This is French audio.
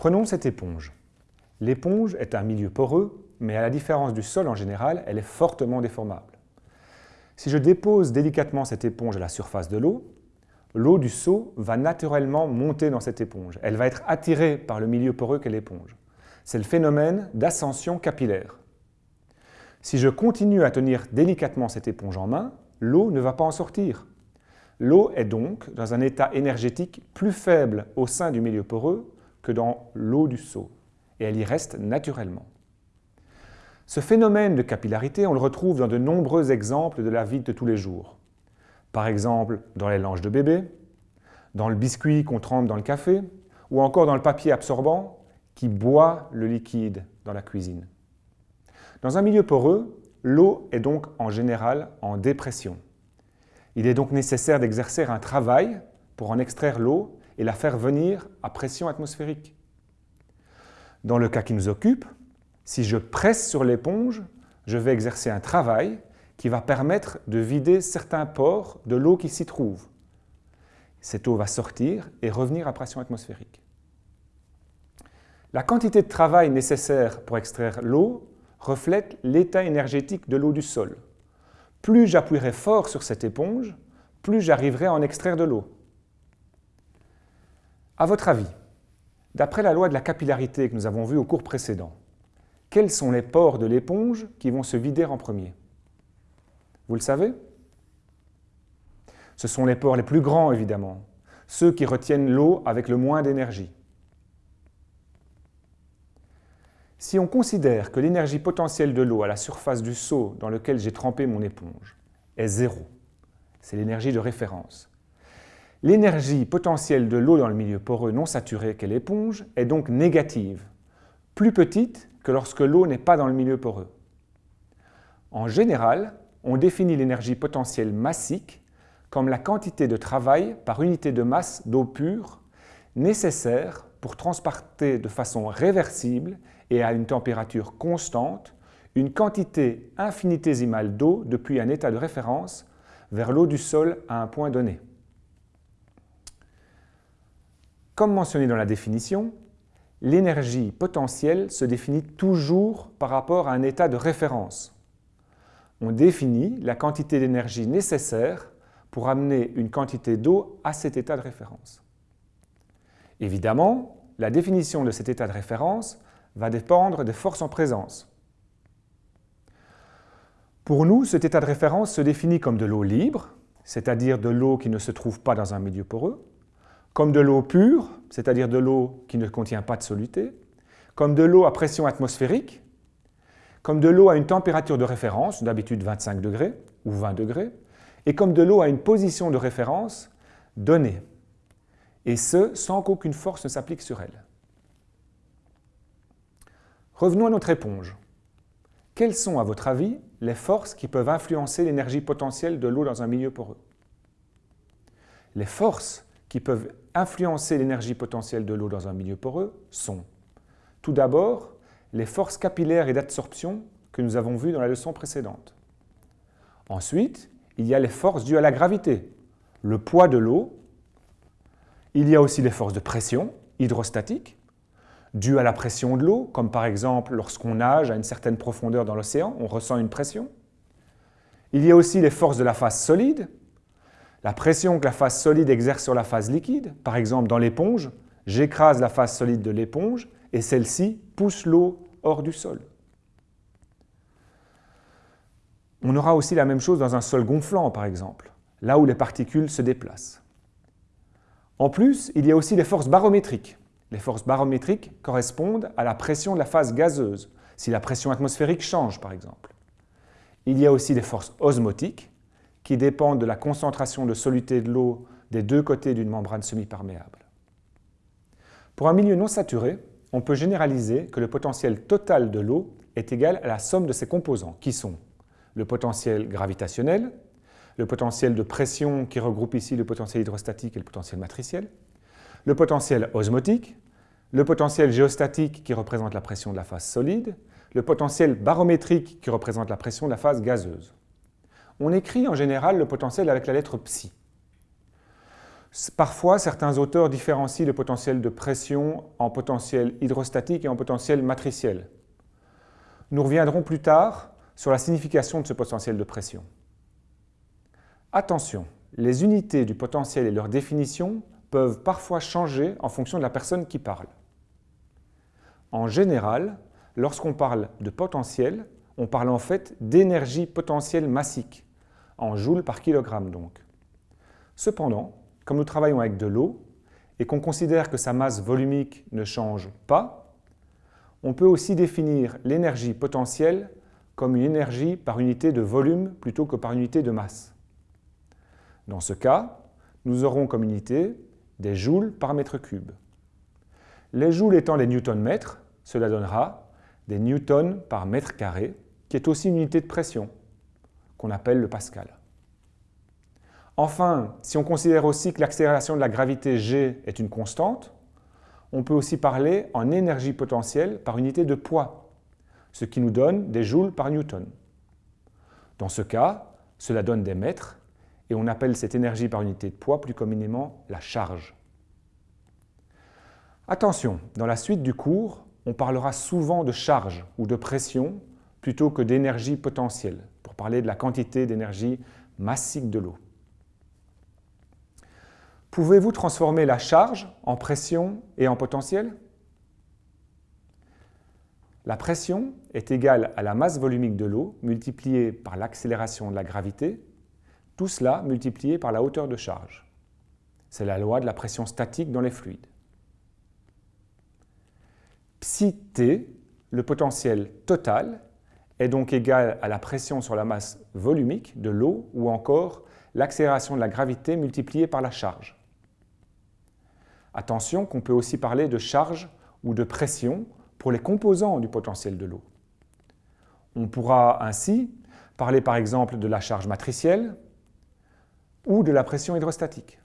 Prenons cette éponge. L'éponge est un milieu poreux, mais à la différence du sol en général, elle est fortement déformable. Si je dépose délicatement cette éponge à la surface de l'eau, l'eau du seau va naturellement monter dans cette éponge. Elle va être attirée par le milieu poreux qu'est l'éponge. C'est le phénomène d'ascension capillaire. Si je continue à tenir délicatement cette éponge en main, l'eau ne va pas en sortir. L'eau est donc dans un état énergétique plus faible au sein du milieu poreux que dans l'eau du seau, et elle y reste naturellement. Ce phénomène de capillarité, on le retrouve dans de nombreux exemples de la vie de tous les jours. Par exemple, dans les langes de bébé, dans le biscuit qu'on trempe dans le café, ou encore dans le papier absorbant qui boit le liquide dans la cuisine. Dans un milieu poreux, l'eau est donc en général en dépression. Il est donc nécessaire d'exercer un travail pour en extraire l'eau et la faire venir à pression atmosphérique. Dans le cas qui nous occupe, si je presse sur l'éponge, je vais exercer un travail qui va permettre de vider certains pores de l'eau qui s'y trouve. Cette eau va sortir et revenir à pression atmosphérique. La quantité de travail nécessaire pour extraire l'eau reflète l'état énergétique de l'eau du sol. Plus j'appuierai fort sur cette éponge, plus j'arriverai à en extraire de l'eau. À votre avis, d'après la loi de la capillarité que nous avons vue au cours précédent, quels sont les pores de l'éponge qui vont se vider en premier? Vous le savez? Ce sont les pores les plus grands, évidemment, ceux qui retiennent l'eau avec le moins d'énergie. Si on considère que l'énergie potentielle de l'eau à la surface du seau dans lequel j'ai trempé mon éponge est zéro, c'est l'énergie de référence, l'énergie potentielle de l'eau dans le milieu poreux non saturé qu'est l'éponge est donc négative, plus petite que lorsque l'eau n'est pas dans le milieu poreux. En général, on définit l'énergie potentielle massique comme la quantité de travail par unité de masse d'eau pure nécessaire pour transporter de façon réversible et à une température constante une quantité infinitésimale d'eau depuis un état de référence vers l'eau du sol à un point donné. Comme mentionné dans la définition, l'énergie potentielle se définit toujours par rapport à un état de référence on définit la quantité d'énergie nécessaire pour amener une quantité d'eau à cet état de référence. Évidemment, la définition de cet état de référence va dépendre des forces en présence. Pour nous, cet état de référence se définit comme de l'eau libre, c'est-à-dire de l'eau qui ne se trouve pas dans un milieu poreux, comme de l'eau pure, c'est-à-dire de l'eau qui ne contient pas de soluté, comme de l'eau à pression atmosphérique, comme de l'eau à une température de référence, d'habitude 25 degrés ou 20 degrés, et comme de l'eau à une position de référence donnée, et ce, sans qu'aucune force ne s'applique sur elle. Revenons à notre éponge. Quelles sont, à votre avis, les forces qui peuvent influencer l'énergie potentielle de l'eau dans un milieu poreux? Les forces qui peuvent influencer l'énergie potentielle de l'eau dans un milieu poreux sont, tout d'abord, les forces capillaires et d'absorption que nous avons vues dans la leçon précédente. Ensuite, il y a les forces dues à la gravité, le poids de l'eau. Il y a aussi les forces de pression, hydrostatiques, dues à la pression de l'eau, comme par exemple lorsqu'on nage à une certaine profondeur dans l'océan, on ressent une pression. Il y a aussi les forces de la phase solide, la pression que la phase solide exerce sur la phase liquide. Par exemple, dans l'éponge, j'écrase la phase solide de l'éponge et celle-ci pousse l'eau hors du sol. On aura aussi la même chose dans un sol gonflant, par exemple, là où les particules se déplacent. En plus, il y a aussi les forces barométriques. Les forces barométriques correspondent à la pression de la phase gazeuse, si la pression atmosphérique change, par exemple. Il y a aussi des forces osmotiques, qui dépendent de la concentration de soluté de l'eau des deux côtés d'une membrane semi-perméable. Pour un milieu non saturé, on peut généraliser que le potentiel total de l'eau est égal à la somme de ses composants, qui sont le potentiel gravitationnel, le potentiel de pression qui regroupe ici le potentiel hydrostatique et le potentiel matriciel, le potentiel osmotique, le potentiel géostatique qui représente la pression de la phase solide, le potentiel barométrique qui représente la pression de la phase gazeuse. On écrit en général le potentiel avec la lettre psi. Parfois, certains auteurs différencient le potentiel de pression en potentiel hydrostatique et en potentiel matriciel. Nous reviendrons plus tard sur la signification de ce potentiel de pression. Attention, les unités du potentiel et leur définition peuvent parfois changer en fonction de la personne qui parle. En général, lorsqu'on parle de potentiel, on parle en fait d'énergie potentielle massique, en joules par kilogramme donc. Cependant, comme nous travaillons avec de l'eau et qu'on considère que sa masse volumique ne change pas, on peut aussi définir l'énergie potentielle comme une énergie par unité de volume plutôt que par unité de masse. Dans ce cas, nous aurons comme unité des joules par mètre cube. Les joules étant les newton-mètres, cela donnera des newtons par mètre carré, qui est aussi une unité de pression, qu'on appelle le pascal. Enfin, si on considère aussi que l'accélération de la gravité g est une constante, on peut aussi parler en énergie potentielle par unité de poids, ce qui nous donne des joules par newton. Dans ce cas, cela donne des mètres et on appelle cette énergie par unité de poids plus communément la charge. Attention, dans la suite du cours, on parlera souvent de charge ou de pression plutôt que d'énergie potentielle, parler de la quantité d'énergie massique de l'eau. Pouvez-vous transformer la charge en pression et en potentiel? La pression est égale à la masse volumique de l'eau multipliée par l'accélération de la gravité tout cela multiplié par la hauteur de charge. C'est la loi de la pression statique dans les fluides. Psi T, le potentiel total, est donc égal à la pression sur la masse volumique de l'eau ou encore l'accélération de la gravité multipliée par la charge. Attention qu'on peut aussi parler de charge ou de pression pour les composants du potentiel de l'eau. On pourra ainsi parler par exemple de la charge matricielle, ou de la pression hydrostatique.